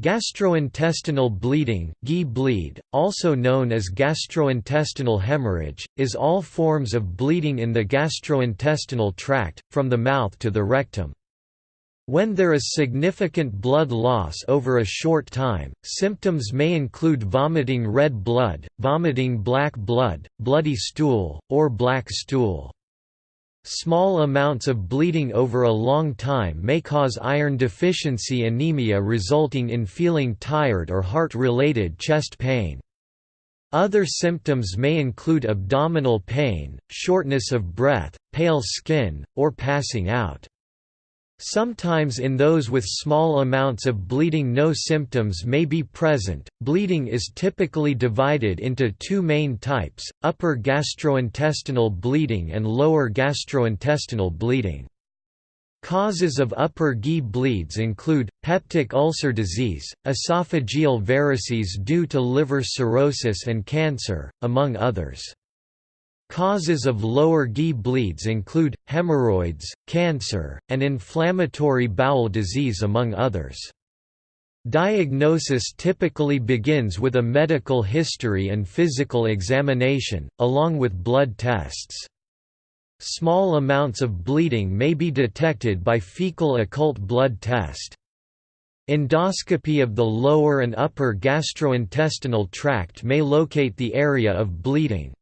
Gastrointestinal bleeding GI bleed, also known as gastrointestinal hemorrhage, is all forms of bleeding in the gastrointestinal tract, from the mouth to the rectum. When there is significant blood loss over a short time, symptoms may include vomiting red blood, vomiting black blood, bloody stool, or black stool. Small amounts of bleeding over a long time may cause iron deficiency anemia resulting in feeling tired or heart-related chest pain. Other symptoms may include abdominal pain, shortness of breath, pale skin, or passing out. Sometimes in those with small amounts of bleeding no symptoms may be present. Bleeding is typically divided into two main types, upper gastrointestinal bleeding and lower gastrointestinal bleeding. Causes of upper GI bleeds include, peptic ulcer disease, esophageal varices due to liver cirrhosis and cancer, among others. Causes of lower GI bleeds include, hemorrhoids, cancer, and inflammatory bowel disease among others. Diagnosis typically begins with a medical history and physical examination, along with blood tests. Small amounts of bleeding may be detected by fecal occult blood test. Endoscopy of the lower and upper gastrointestinal tract may locate the area of bleeding.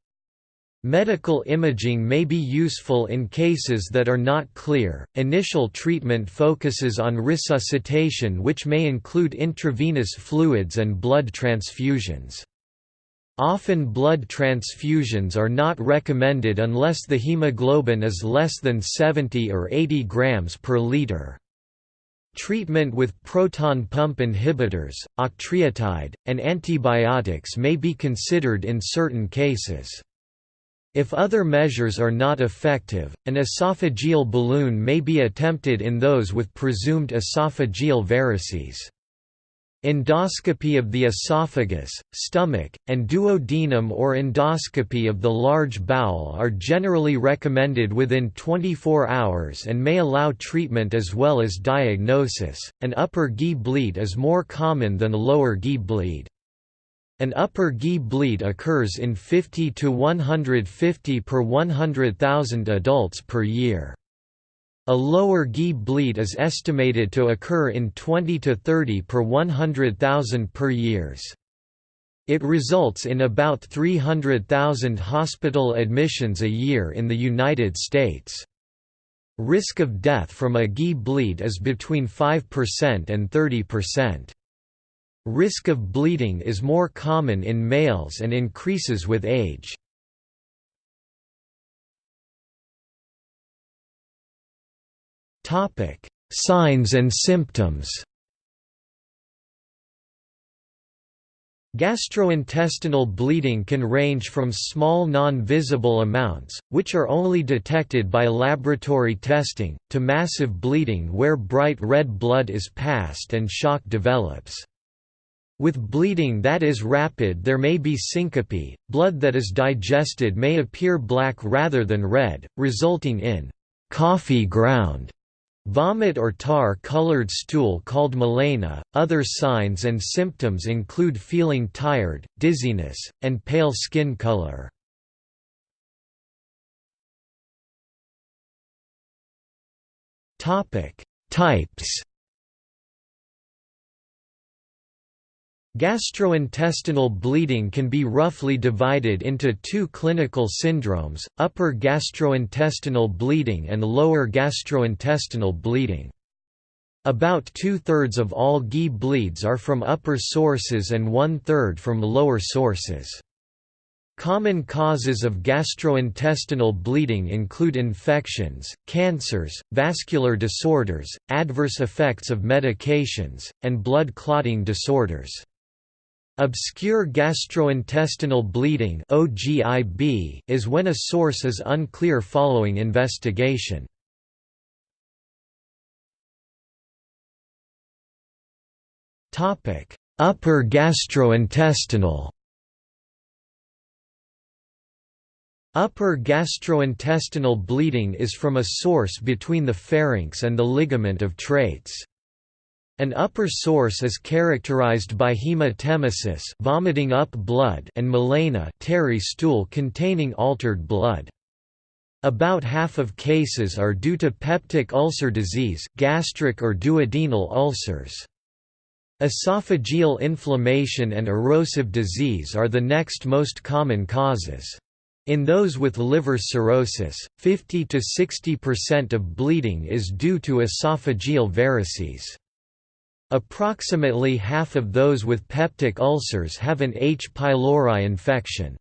Medical imaging may be useful in cases that are not clear. Initial treatment focuses on resuscitation, which may include intravenous fluids and blood transfusions. Often blood transfusions are not recommended unless the hemoglobin is less than 70 or 80 grams per liter. Treatment with proton pump inhibitors, octreotide, and antibiotics may be considered in certain cases. If other measures are not effective, an esophageal balloon may be attempted in those with presumed esophageal varices. Endoscopy of the esophagus, stomach, and duodenum or endoscopy of the large bowel are generally recommended within 24 hours and may allow treatment as well as diagnosis. An upper GI bleed is more common than a lower GI bleed. An upper GI bleed occurs in 50 to 150 per 100,000 adults per year. A lower GI bleed is estimated to occur in 20 to 30 per 100,000 per years. It results in about 300,000 hospital admissions a year in the United States. Risk of death from a GI bleed is between 5% and 30%. Risk of bleeding is more common in males and increases with age. Signs and symptoms Gastrointestinal bleeding can range from small non-visible amounts, which are only detected by laboratory testing, to massive bleeding where bright red blood is passed and shock develops. With bleeding that is rapid there may be syncope, blood that is digested may appear black rather than red, resulting in coffee ground vomit or tar-colored stool called melena. Other signs and symptoms include feeling tired, dizziness, and pale skin color. Topic: Types Gastrointestinal bleeding can be roughly divided into two clinical syndromes, upper gastrointestinal bleeding and lower gastrointestinal bleeding. About two-thirds of all GI bleeds are from upper sources and one-third from lower sources. Common causes of gastrointestinal bleeding include infections, cancers, vascular disorders, adverse effects of medications, and blood clotting disorders. Obscure gastrointestinal bleeding (OGIB) is when a source is unclear following investigation. Topic: Upper gastrointestinal Upper gastrointestinal bleeding is from a source between the pharynx and the ligament of Treitz. An upper source is characterized by hematemesis vomiting up blood and melena tarry stool containing altered blood. About half of cases are due to peptic ulcer disease gastric or duodenal ulcers. Esophageal inflammation and erosive disease are the next most common causes. In those with liver cirrhosis, 50 to 60% of bleeding is due to esophageal varices. Approximately half of those with peptic ulcers have an H. pylori infection.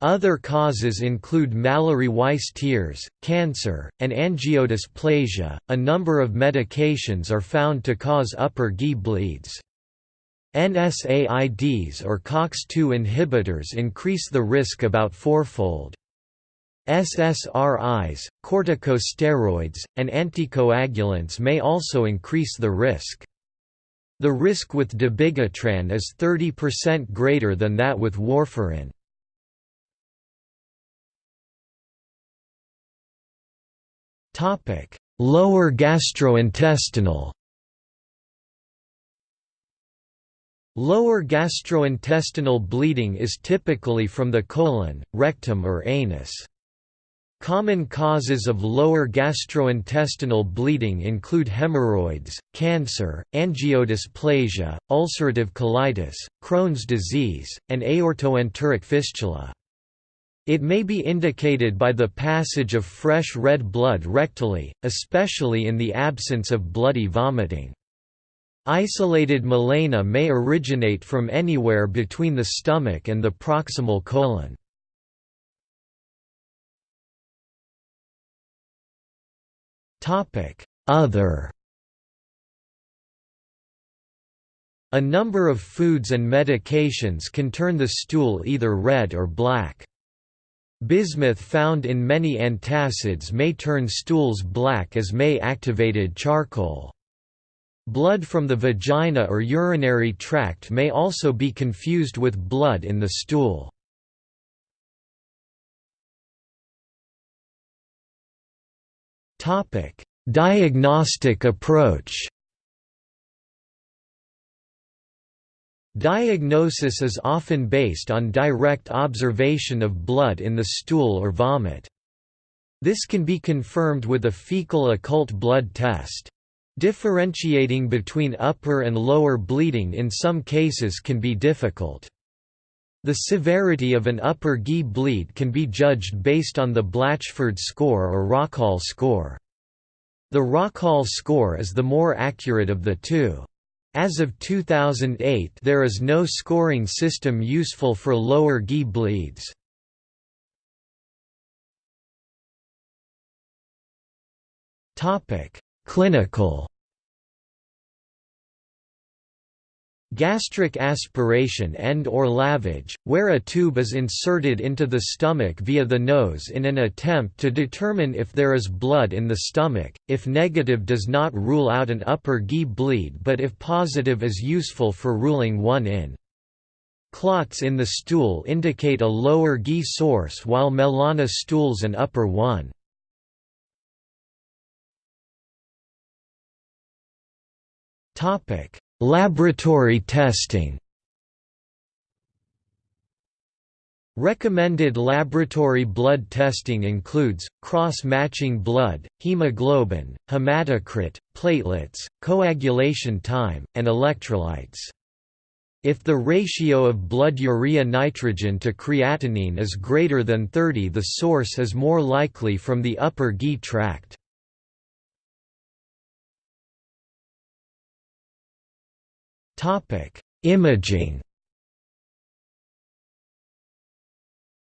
Other causes include Mallory-Weiss tears, cancer, and angiodysplasia. A number of medications are found to cause upper GI bleeds. NSAIDs or COX-2 inhibitors increase the risk about fourfold. SSRIs, corticosteroids, and anticoagulants may also increase the risk. The risk with dabigatran is 30% greater than that with warfarin. Lower gastrointestinal Lower gastrointestinal bleeding is typically from the colon, rectum or anus. Common causes of lower gastrointestinal bleeding include hemorrhoids, cancer, angiodysplasia, ulcerative colitis, Crohn's disease, and aortoenteric fistula. It may be indicated by the passage of fresh red blood rectally, especially in the absence of bloody vomiting. Isolated melena may originate from anywhere between the stomach and the proximal colon. Other A number of foods and medications can turn the stool either red or black. Bismuth found in many antacids may turn stools black as may activated charcoal. Blood from the vagina or urinary tract may also be confused with blood in the stool. Diagnostic approach Diagnosis is often based on direct observation of blood in the stool or vomit. This can be confirmed with a fecal occult blood test. Differentiating between upper and lower bleeding in some cases can be difficult. The severity of an upper GI bleed can be judged based on the Blatchford score or Rockall score. The Rockall score is the more accurate of the two. As of 2008 there is no scoring system useful for lower GI bleeds. Clinical Gastric aspiration and or lavage, where a tube is inserted into the stomach via the nose in an attempt to determine if there is blood in the stomach, if negative does not rule out an upper GI bleed but if positive is useful for ruling one in. Clots in the stool indicate a lower GI source while melena stools an upper one. Topic Laboratory testing Recommended laboratory blood testing includes, cross-matching blood, hemoglobin, hematocrit, platelets, coagulation time, and electrolytes. If the ratio of blood urea nitrogen to creatinine is greater than 30 the source is more likely from the upper GI tract. Imaging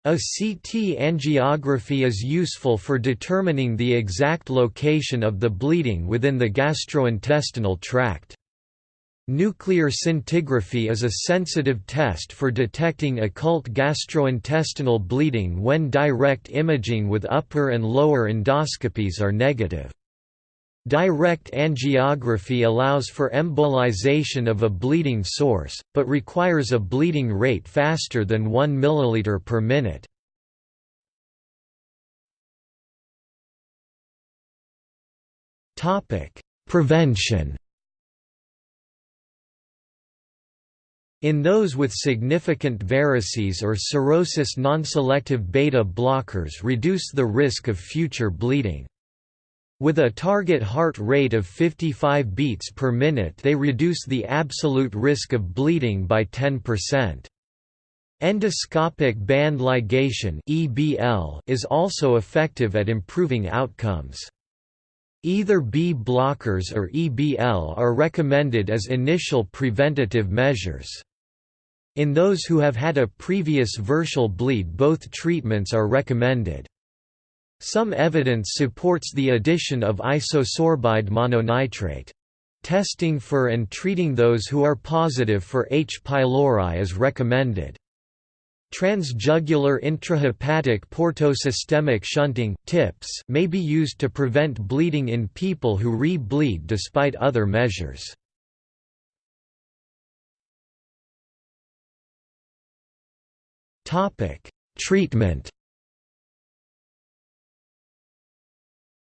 A CT angiography is useful for determining the exact location of the bleeding within the gastrointestinal tract. Nuclear scintigraphy is a sensitive test for detecting occult gastrointestinal bleeding when direct imaging with upper and lower endoscopies are negative. Direct angiography allows for embolization of a bleeding source, but requires a bleeding rate faster than 1 ml per minute. Prevention In those with significant varices or cirrhosis non-selective beta blockers reduce the risk of future bleeding. With a target heart rate of 55 beats per minute they reduce the absolute risk of bleeding by 10%. Endoscopic band ligation is also effective at improving outcomes. Either B blockers or EBL are recommended as initial preventative measures. In those who have had a previous variceal bleed both treatments are recommended. Some evidence supports the addition of isosorbide mononitrate. Testing for and treating those who are positive for H. pylori is recommended. Transjugular intrahepatic portosystemic shunting TIPS may be used to prevent bleeding in people who re-bleed despite other measures. Treatment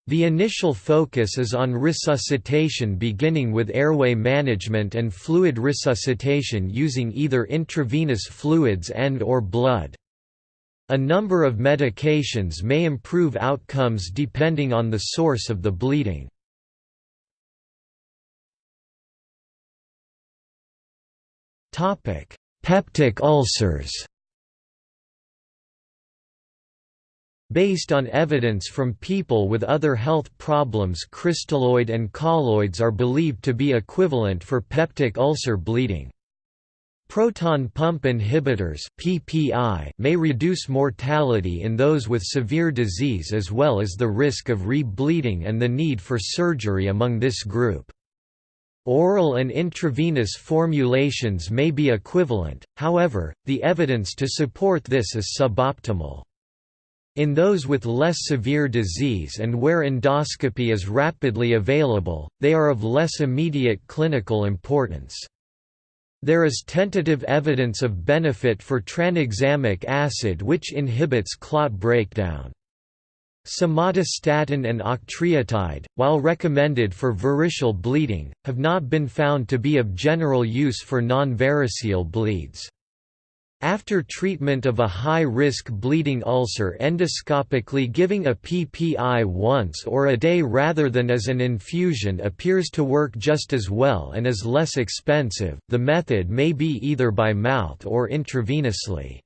The initial focus is on resuscitation beginning with airway management and fluid resuscitation using either intravenous fluids and or blood. A number of medications may improve outcomes depending on the source of the bleeding. Peptic ulcers Based on evidence from people with other health problems crystalloid and colloids are believed to be equivalent for peptic ulcer bleeding. Proton pump inhibitors PPI may reduce mortality in those with severe disease as well as the risk of re-bleeding and the need for surgery among this group. Oral and intravenous formulations may be equivalent, however, the evidence to support this is suboptimal. In those with less severe disease and where endoscopy is rapidly available, they are of less immediate clinical importance. There is tentative evidence of benefit for tranexamic acid which inhibits clot breakdown. Somatostatin and octreotide, while recommended for variceal bleeding, have not been found to be of general use for non-variceal bleeds. After treatment of a high-risk bleeding ulcer endoscopically giving a PPI once or a day rather than as an infusion appears to work just as well and is less expensive. The method may be either by mouth or intravenously.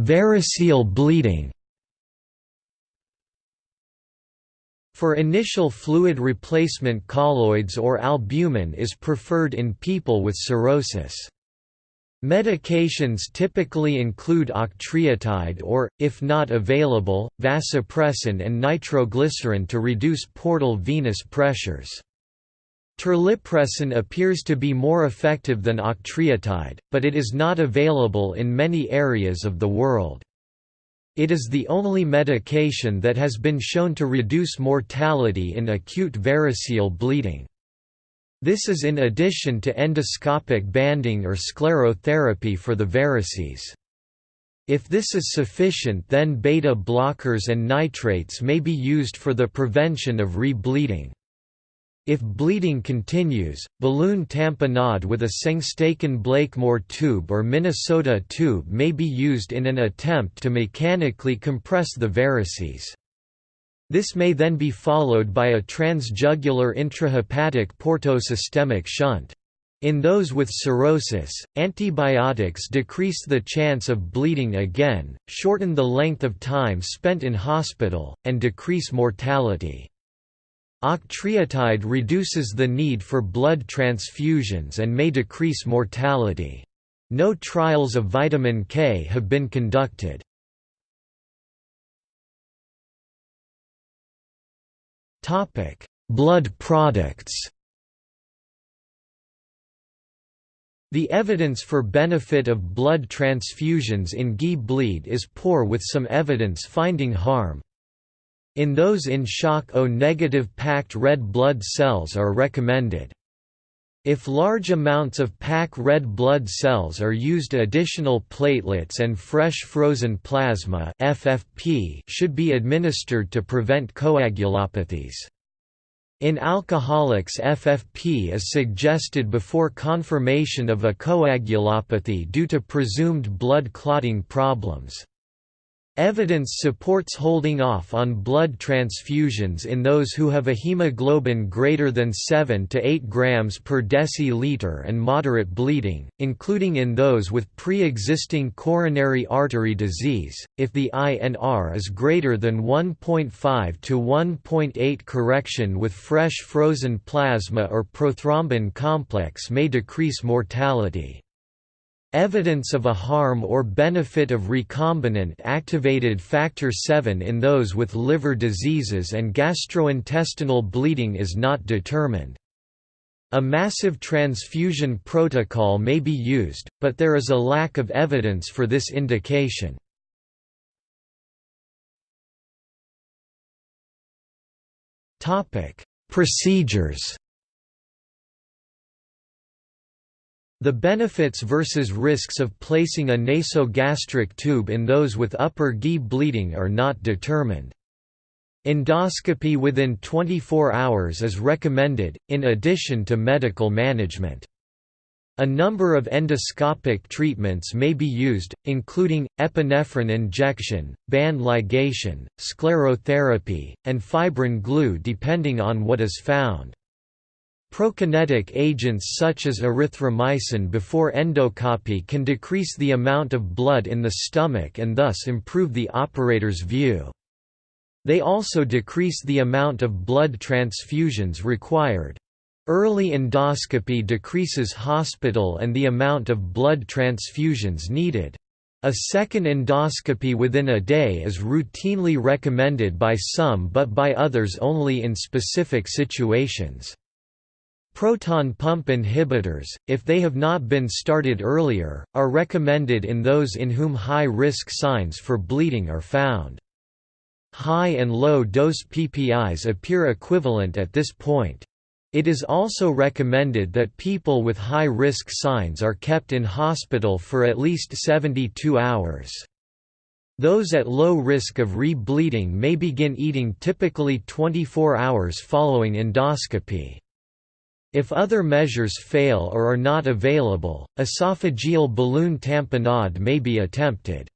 Variceal bleeding. For initial fluid replacement colloids or albumin is preferred in people with cirrhosis. Medications typically include octreotide or, if not available, vasopressin and nitroglycerin to reduce portal venous pressures. Terlipressin appears to be more effective than octreotide, but it is not available in many areas of the world. It is the only medication that has been shown to reduce mortality in acute variceal bleeding. This is in addition to endoscopic banding or sclerotherapy for the varices. If this is sufficient then beta blockers and nitrates may be used for the prevention of re-bleeding. If bleeding continues, balloon tamponade with a Sengstaken Blakemore tube or Minnesota tube may be used in an attempt to mechanically compress the varices. This may then be followed by a transjugular intrahepatic portosystemic shunt. In those with cirrhosis, antibiotics decrease the chance of bleeding again, shorten the length of time spent in hospital, and decrease mortality. Octreotide reduces the need for blood transfusions and may decrease mortality. No trials of vitamin K have been conducted. Blood products The evidence for benefit of blood transfusions in GI bleed is poor with some evidence finding harm. In those in shock O-negative packed red blood cells are recommended. If large amounts of pack red blood cells are used additional platelets and fresh frozen plasma FFP should be administered to prevent coagulopathies. In alcoholics FFP is suggested before confirmation of a coagulopathy due to presumed blood clotting problems. Evidence supports holding off on blood transfusions in those who have a hemoglobin greater than 7 to 8 grams per deciliter and moderate bleeding, including in those with pre-existing coronary artery disease. If the INR is greater than 1.5 to 1.8 correction with fresh frozen plasma or prothrombin complex may decrease mortality. Evidence of a harm or benefit of recombinant activated factor VII in those with liver diseases and gastrointestinal bleeding is not determined. A massive transfusion protocol may be used, but there is a lack of evidence for this indication. Procedures The benefits versus risks of placing a nasogastric tube in those with upper GI bleeding are not determined. Endoscopy within 24 hours is recommended, in addition to medical management. A number of endoscopic treatments may be used, including, epinephrine injection, band ligation, sclerotherapy, and fibrin glue depending on what is found. Prokinetic agents such as erythromycin before endoscopy can decrease the amount of blood in the stomach and thus improve the operator's view. They also decrease the amount of blood transfusions required. Early endoscopy decreases hospital and the amount of blood transfusions needed. A second endoscopy within a day is routinely recommended by some but by others only in specific situations. Proton pump inhibitors, if they have not been started earlier, are recommended in those in whom high-risk signs for bleeding are found. High and low dose PPIs appear equivalent at this point. It is also recommended that people with high-risk signs are kept in hospital for at least 72 hours. Those at low risk of re-bleeding may begin eating typically 24 hours following endoscopy. If other measures fail or are not available, esophageal balloon tamponade may be attempted.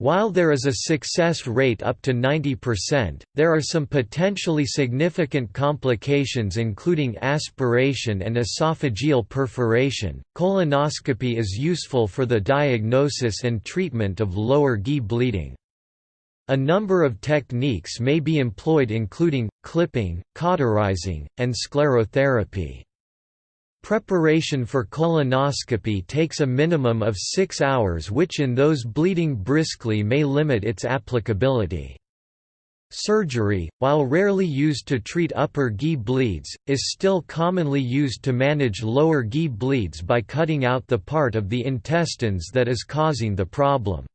While there is a success rate up to 90%, there are some potentially significant complications including aspiration and esophageal perforation. Colonoscopy is useful for the diagnosis and treatment of lower GI bleeding. A number of techniques may be employed including, clipping, cauterizing, and sclerotherapy. Preparation for colonoscopy takes a minimum of six hours which in those bleeding briskly may limit its applicability. Surgery, while rarely used to treat upper GI bleeds, is still commonly used to manage lower GI bleeds by cutting out the part of the intestines that is causing the problem.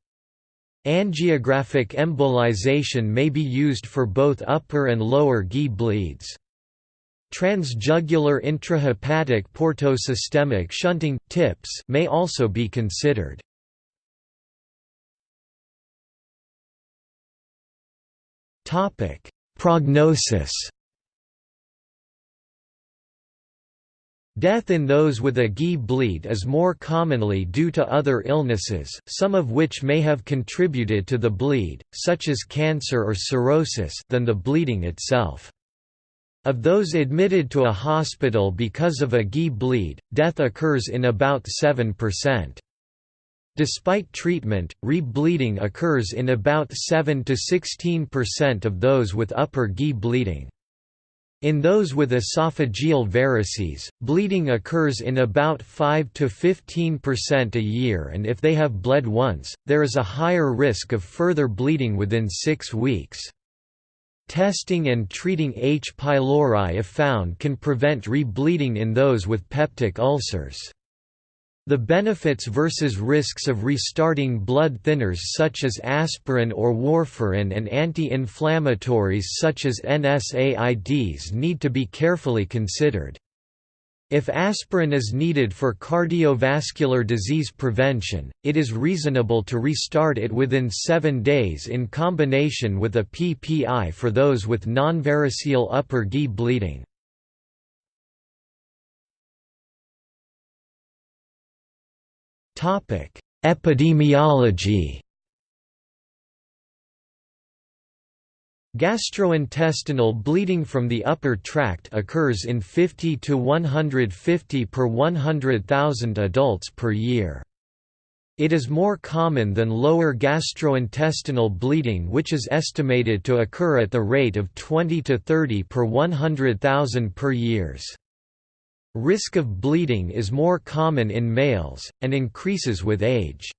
Angiographic embolization may be used for both upper and lower GI bleeds. Transjugular intrahepatic portosystemic shunting TIPS may also be considered. Topic: Prognosis Death in those with a GI bleed is more commonly due to other illnesses, some of which may have contributed to the bleed, such as cancer or cirrhosis than the bleeding itself. Of those admitted to a hospital because of a GI bleed, death occurs in about 7%. Despite treatment, re-bleeding occurs in about 7 to 16% of those with upper GI bleeding. In those with esophageal varices, bleeding occurs in about 5 to 15% a year and if they have bled once, there is a higher risk of further bleeding within six weeks. Testing and treating H. pylori if found can prevent re-bleeding in those with peptic ulcers. The benefits versus risks of restarting blood thinners such as aspirin or warfarin and anti-inflammatories such as NSAIDs need to be carefully considered. If aspirin is needed for cardiovascular disease prevention, it is reasonable to restart it within seven days in combination with a PPI for those with non-variceal upper GI bleeding. Epidemiology Gastrointestinal bleeding from the upper tract occurs in 50 to 150 per 100,000 adults per year. It is more common than lower gastrointestinal bleeding which is estimated to occur at the rate of 20 to 30 per 100,000 per years. Risk of bleeding is more common in males, and increases with age.